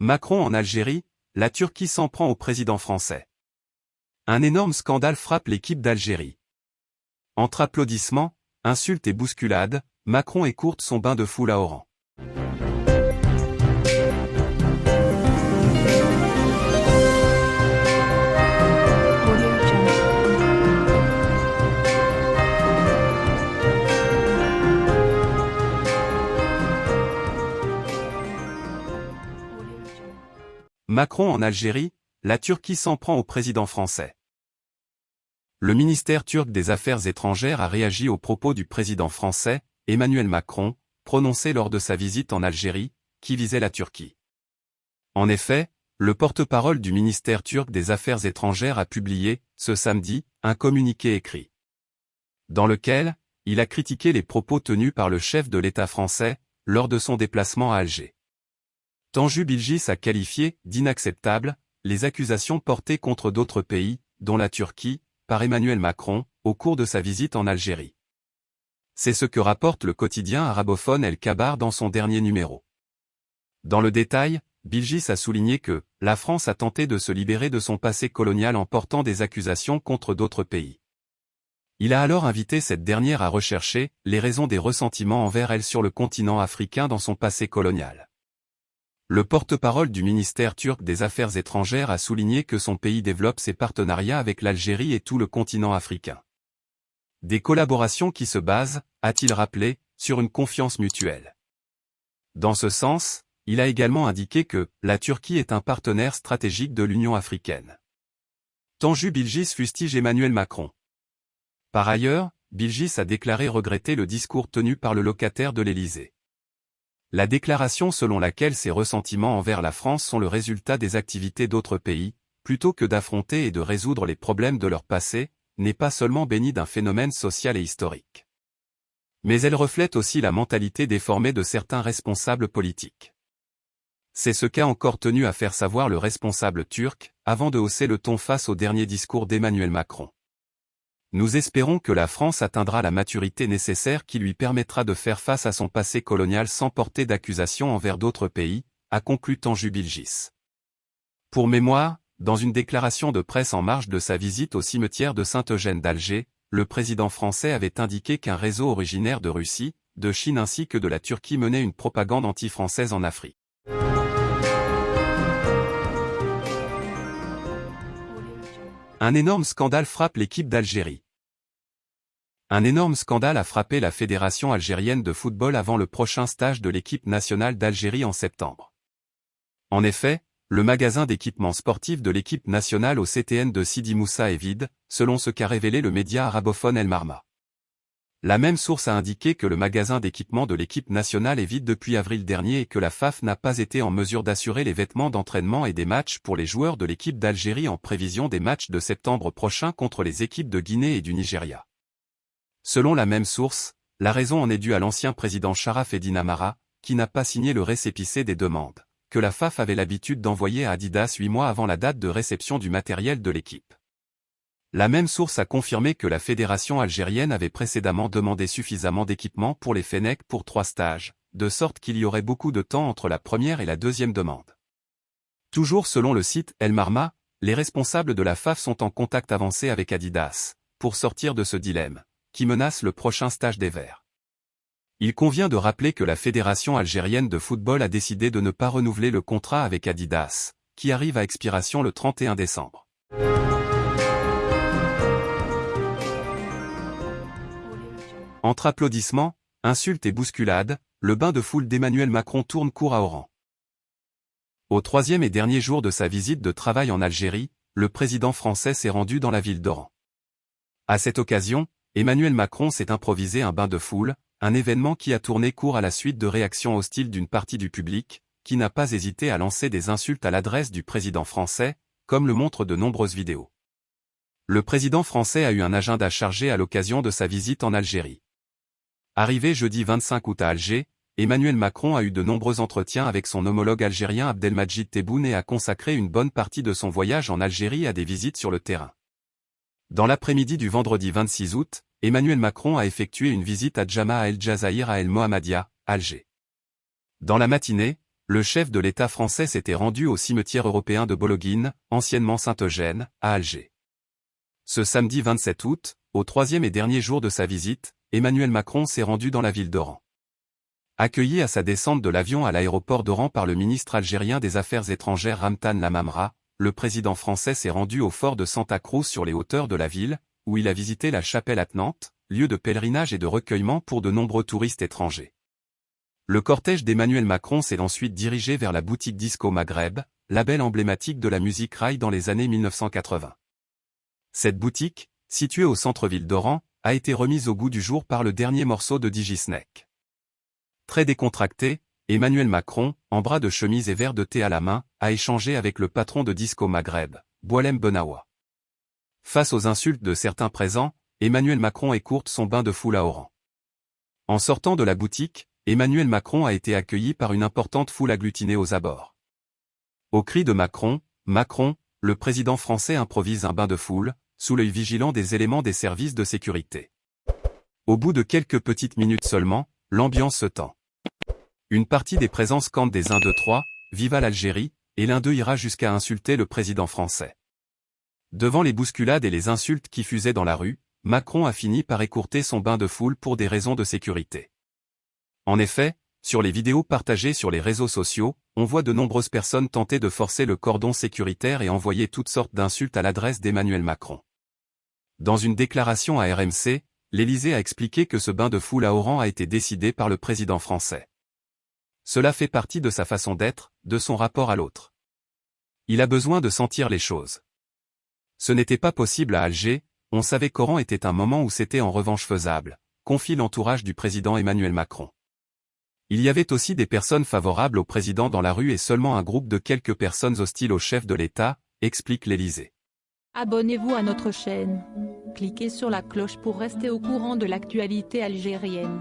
Macron en Algérie, la Turquie s'en prend au président français. Un énorme scandale frappe l'équipe d'Algérie. Entre applaudissements, insultes et bousculades, Macron écourte son bain de foule à Oran. Macron en Algérie, la Turquie s'en prend au président français. Le ministère turc des Affaires étrangères a réagi aux propos du président français, Emmanuel Macron, prononcés lors de sa visite en Algérie, qui visait la Turquie. En effet, le porte-parole du ministère turc des Affaires étrangères a publié, ce samedi, un communiqué écrit. Dans lequel, il a critiqué les propos tenus par le chef de l'État français, lors de son déplacement à Alger. Tanju Bilgis a qualifié d'inacceptable les accusations portées contre d'autres pays, dont la Turquie, par Emmanuel Macron, au cours de sa visite en Algérie. C'est ce que rapporte le quotidien arabophone El Kabar dans son dernier numéro. Dans le détail, Bilgis a souligné que la France a tenté de se libérer de son passé colonial en portant des accusations contre d'autres pays. Il a alors invité cette dernière à rechercher les raisons des ressentiments envers elle sur le continent africain dans son passé colonial. Le porte-parole du ministère turc des Affaires étrangères a souligné que son pays développe ses partenariats avec l'Algérie et tout le continent africain. Des collaborations qui se basent, a-t-il rappelé, sur une confiance mutuelle. Dans ce sens, il a également indiqué que la Turquie est un partenaire stratégique de l'Union africaine. Tanju Bilgis fustige Emmanuel Macron. Par ailleurs, Bilgis a déclaré regretter le discours tenu par le locataire de l'Élysée. La déclaration selon laquelle ces ressentiments envers la France sont le résultat des activités d'autres pays, plutôt que d'affronter et de résoudre les problèmes de leur passé, n'est pas seulement bénie d'un phénomène social et historique. Mais elle reflète aussi la mentalité déformée de certains responsables politiques. C'est ce qu'a encore tenu à faire savoir le responsable turc, avant de hausser le ton face au dernier discours d'Emmanuel Macron. Nous espérons que la France atteindra la maturité nécessaire qui lui permettra de faire face à son passé colonial sans porter d'accusation envers d'autres pays, a conclu Tanju Bilgis. Pour mémoire, dans une déclaration de presse en marge de sa visite au cimetière de Saint-Eugène d'Alger, le président français avait indiqué qu'un réseau originaire de Russie, de Chine ainsi que de la Turquie menait une propagande anti-française en Afrique. Un énorme scandale frappe l'équipe d'Algérie. Un énorme scandale a frappé la Fédération algérienne de football avant le prochain stage de l'équipe nationale d'Algérie en septembre. En effet, le magasin d'équipements sportifs de l'équipe nationale au CTN de Sidi Moussa est vide, selon ce qu'a révélé le média arabophone El Marma. La même source a indiqué que le magasin d'équipement de l'équipe nationale est vide depuis avril dernier et que la FAF n'a pas été en mesure d'assurer les vêtements d'entraînement et des matchs pour les joueurs de l'équipe d'Algérie en prévision des matchs de septembre prochain contre les équipes de Guinée et du Nigeria. Selon la même source, la raison en est due à l'ancien président Sharaf Eddin Amara, qui n'a pas signé le récépissé des demandes, que la FAF avait l'habitude d'envoyer à Adidas huit mois avant la date de réception du matériel de l'équipe. La même source a confirmé que la fédération algérienne avait précédemment demandé suffisamment d'équipement pour les Fenech pour trois stages, de sorte qu'il y aurait beaucoup de temps entre la première et la deuxième demande. Toujours selon le site El Marma, les responsables de la FAF sont en contact avancé avec Adidas, pour sortir de ce dilemme, qui menace le prochain stage des Verts. Il convient de rappeler que la Fédération algérienne de football a décidé de ne pas renouveler le contrat avec Adidas, qui arrive à expiration le 31 décembre. Entre applaudissements, insultes et bousculades, le bain de foule d'Emmanuel Macron tourne court à Oran. Au troisième et dernier jour de sa visite de travail en Algérie, le président français s'est rendu dans la ville d'Oran. À cette occasion, Emmanuel Macron s'est improvisé un bain de foule, un événement qui a tourné court à la suite de réactions hostiles d'une partie du public, qui n'a pas hésité à lancer des insultes à l'adresse du président français, comme le montrent de nombreuses vidéos. Le président français a eu un agenda chargé à l'occasion de sa visite en Algérie. Arrivé jeudi 25 août à Alger, Emmanuel Macron a eu de nombreux entretiens avec son homologue algérien Abdelmajid Tebboune et a consacré une bonne partie de son voyage en Algérie à des visites sur le terrain. Dans l'après-midi du vendredi 26 août, Emmanuel Macron a effectué une visite à Jama'a El Jazair à El Mohammadia, Alger. Dans la matinée, le chef de l'État français s'était rendu au cimetière européen de Bologhine, anciennement Saint-Eugène, à Alger. Ce samedi 27 août, au troisième et dernier jour de sa visite, Emmanuel Macron s'est rendu dans la ville d'Oran. Accueilli à sa descente de l'avion à l'aéroport d'Oran par le ministre algérien des Affaires étrangères Ramtan Lamamra, le président français s'est rendu au fort de Santa Cruz sur les hauteurs de la ville, où il a visité la chapelle attenante, lieu de pèlerinage et de recueillement pour de nombreux touristes étrangers. Le cortège d'Emmanuel Macron s'est ensuite dirigé vers la boutique Disco Maghreb, label emblématique de la musique rail dans les années 1980. Cette boutique, située au centre-ville d'Oran, a été remise au goût du jour par le dernier morceau de Digisnake. Très décontracté, Emmanuel Macron, en bras de chemise et verre de thé à la main, a échangé avec le patron de Disco Maghreb, Boalem Benawa. Face aux insultes de certains présents, Emmanuel Macron écourte son bain de foule à Oran. En sortant de la boutique, Emmanuel Macron a été accueilli par une importante foule agglutinée aux abords. Au cri de Macron, Macron, le président français improvise un bain de foule, sous l'œil vigilant des éléments des services de sécurité. Au bout de quelques petites minutes seulement, l'ambiance se tend. Une partie des présents scandent des 1 2 3, Viva l'Algérie, et l'un d'eux ira jusqu'à insulter le président français. Devant les bousculades et les insultes qui fusaient dans la rue, Macron a fini par écourter son bain de foule pour des raisons de sécurité. En effet, sur les vidéos partagées sur les réseaux sociaux, on voit de nombreuses personnes tenter de forcer le cordon sécuritaire et envoyer toutes sortes d'insultes à l'adresse d'Emmanuel Macron. Dans une déclaration à RMC, l'Élysée a expliqué que ce bain de foule à Oran a été décidé par le président français. Cela fait partie de sa façon d'être, de son rapport à l'autre. Il a besoin de sentir les choses. Ce n'était pas possible à Alger, on savait qu'Oran était un moment où c'était en revanche faisable, confie l'entourage du président Emmanuel Macron. Il y avait aussi des personnes favorables au président dans la rue et seulement un groupe de quelques personnes hostiles au chef de l'État, explique l'Élysée. Abonnez-vous à notre chaîne. Cliquez sur la cloche pour rester au courant de l'actualité algérienne.